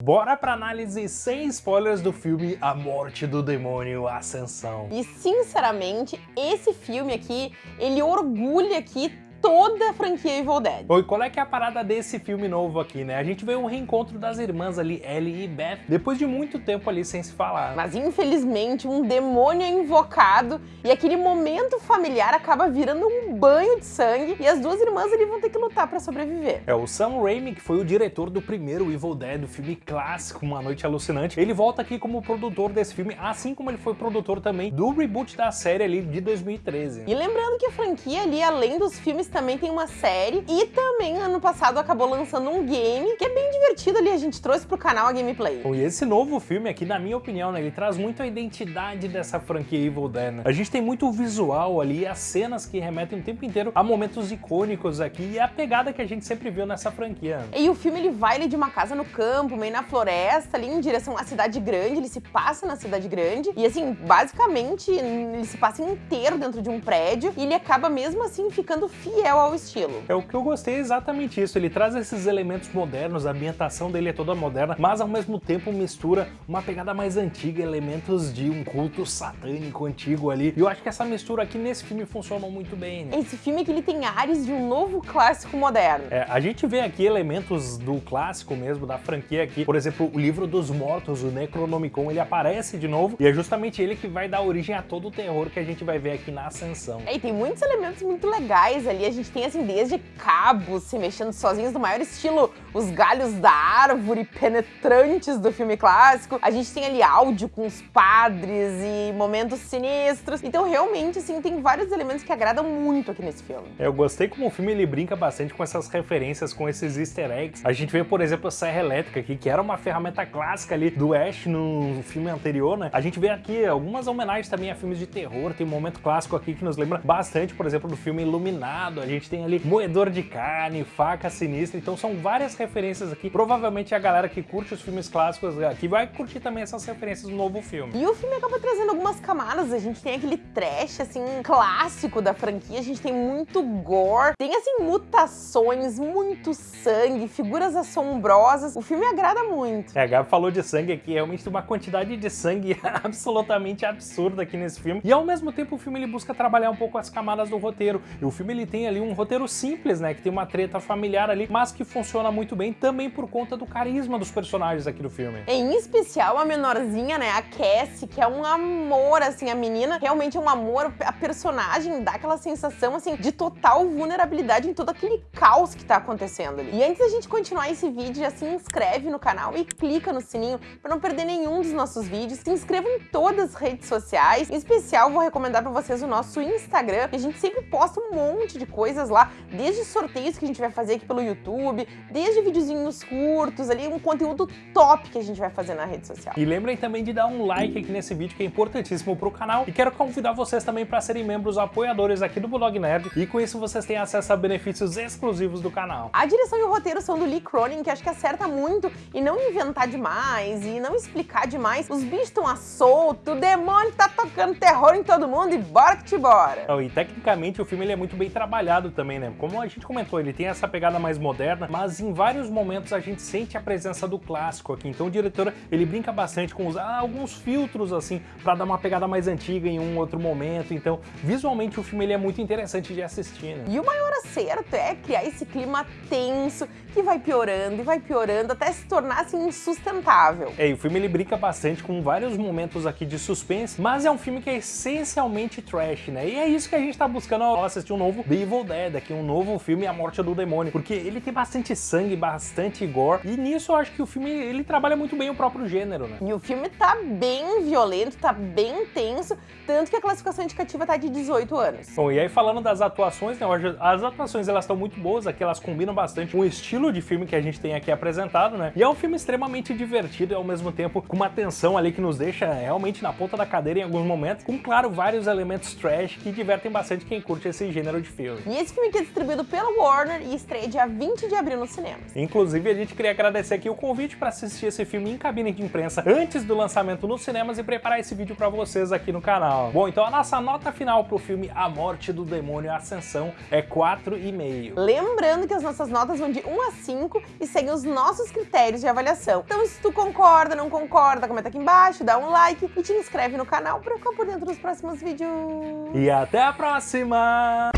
Bora pra análise sem spoilers do filme A Morte do Demônio Ascensão. E sinceramente, esse filme aqui, ele orgulha aqui toda a franquia Evil Dead. Oi, qual é que é a parada desse filme novo aqui, né? A gente vê um reencontro das irmãs ali, Ellie e Beth, depois de muito tempo ali sem se falar. Mas infelizmente um demônio é invocado e aquele momento familiar acaba virando um banho de sangue e as duas irmãs ali vão ter que lutar pra sobreviver. É, o Sam Raimi, que foi o diretor do primeiro Evil Dead, do filme clássico Uma Noite Alucinante, ele volta aqui como produtor desse filme, assim como ele foi produtor também do reboot da série ali de 2013. E lembrando que a franquia ali, além dos filmes também tem uma série e também ano passado acabou lançando um game que é bem divertido ali, a gente trouxe pro canal a gameplay. Bom, e esse novo filme aqui, na minha opinião, né, ele traz muito a identidade dessa franquia Evil Dead, né? A gente tem muito o visual ali, as cenas que remetem o tempo inteiro a momentos icônicos aqui e a pegada que a gente sempre viu nessa franquia. E o filme ele vai ali de uma casa no campo, meio na floresta, ali em direção à cidade grande, ele se passa na cidade grande e assim, basicamente ele se passa inteiro dentro de um prédio e ele acaba mesmo assim ficando fiel fiel ao estilo. É o que eu gostei é exatamente isso, ele traz esses elementos modernos, a ambientação dele é toda moderna, mas ao mesmo tempo mistura uma pegada mais antiga, elementos de um culto satânico antigo ali. E eu acho que essa mistura aqui nesse filme funcionou muito bem. Né? Esse filme que ele tem ares de um novo clássico moderno. É, a gente vê aqui elementos do clássico mesmo, da franquia aqui. Por exemplo, o livro dos mortos, o Necronomicon, ele aparece de novo e é justamente ele que vai dar origem a todo o terror que a gente vai ver aqui na Ascensão. É, e tem muitos elementos muito legais ali a gente tem assim desde cabos se mexendo sozinhos do maior estilo os galhos da árvore penetrantes do filme clássico. A gente tem ali áudio com os padres e momentos sinistros. Então realmente assim tem vários elementos que agradam muito aqui nesse filme. Eu gostei como o filme ele brinca bastante com essas referências, com esses easter eggs. A gente vê, por exemplo, a serra elétrica aqui, que era uma ferramenta clássica ali do Ash no filme anterior, né? A gente vê aqui algumas homenagens também a filmes de terror. Tem um momento clássico aqui que nos lembra bastante, por exemplo, do filme Iluminado, a gente tem ali moedor de carne, faca sinistra, então são várias referências aqui. Provavelmente a galera que curte os filmes clássicos aqui vai curtir também essas referências do novo filme. E o filme acaba trazendo algumas camadas, a gente tem aquele trash, assim, clássico da franquia, a gente tem muito gore, tem, assim, mutações, muito sangue, figuras assombrosas, o filme agrada muito. É, a Gabi falou de sangue aqui, realmente tem uma quantidade de sangue absolutamente absurda aqui nesse filme, e ao mesmo tempo o filme ele busca trabalhar um pouco as camadas do roteiro, e o filme ele tem ali um roteiro simples, né, que tem uma treta familiar ali, mas que funciona muito bem também por conta do carisma dos personagens aqui do filme. Em especial a menorzinha, né, a Cassie, que é um amor, assim, a menina realmente é um amor, a personagem dá aquela sensação, assim, de total vulnerabilidade em todo aquele caos que tá acontecendo ali. E antes da gente continuar esse vídeo, já se inscreve no canal e clica no sininho para não perder nenhum dos nossos vídeos. Se inscreva em todas as redes sociais. Em especial, vou recomendar para vocês o nosso Instagram, que a gente sempre posta um monte de coisas lá, desde sorteios que a gente vai fazer aqui pelo YouTube, desde videozinhos curtos ali, um conteúdo top que a gente vai fazer na rede social. E lembrem também de dar um like aqui nesse vídeo que é importantíssimo pro canal e quero convidar vocês também para serem membros apoiadores aqui do Bulldog Nerd e com isso vocês têm acesso a benefícios exclusivos do canal. A direção e o roteiro são do Lee Cronin, que acho que acerta muito e não inventar demais e não explicar demais. Os bichos estão a solto, o demônio tá tocando terror em todo mundo e bora que te bora. E tecnicamente o filme ele é muito bem trabalhado também, né? Como a gente comentou, ele tem essa pegada mais moderna, mas em vários momentos a gente sente a presença do clássico aqui. Então o diretor, ele brinca bastante com usar alguns filtros, assim, para dar uma pegada mais antiga em um outro momento. Então, visualmente, o filme ele é muito interessante de assistir, né? E o maior acerto é criar esse clima tenso, que vai piorando e vai piorando até se tornar, assim, insustentável. É, e o filme ele brinca bastante com vários momentos aqui de suspense, mas é um filme que é essencialmente trash, né? E é isso que a gente tá buscando ao assistir um novo The Evil Dead, aqui um novo filme A Morte do Demônio, porque ele tem bastante sangue, bastante gore, e nisso eu acho que o filme ele trabalha muito bem o próprio gênero, né? E o filme tá bem violento, tá bem tenso, tanto que a classificação indicativa tá de 18 anos. Bom, e aí falando das atuações, né, as atuações elas estão muito boas aqui, elas combinam bastante com o estilo de filme que a gente tem aqui apresentado, né? E é um filme extremamente divertido e ao mesmo tempo com uma tensão ali que nos deixa realmente na ponta da cadeira em alguns momentos, com, claro, vários elementos trash que divertem bastante quem curte esse gênero de filme. E esse filme aqui é distribuído pela Warner e estreia dia 20 de abril no cinema. Inclusive, a gente queria agradecer aqui o convite para assistir esse filme em cabine de imprensa antes do lançamento nos cinemas e preparar esse vídeo para vocês aqui no canal. Bom, então a nossa nota final pro filme A Morte do Demônio Ascensão é 4,5. Lembrando que as nossas notas vão de 1 a 5 e seguem os nossos critérios de avaliação. Então, se tu concorda, não concorda, comenta aqui embaixo, dá um like e te inscreve no canal para ficar por dentro dos próximos vídeos. E até a próxima!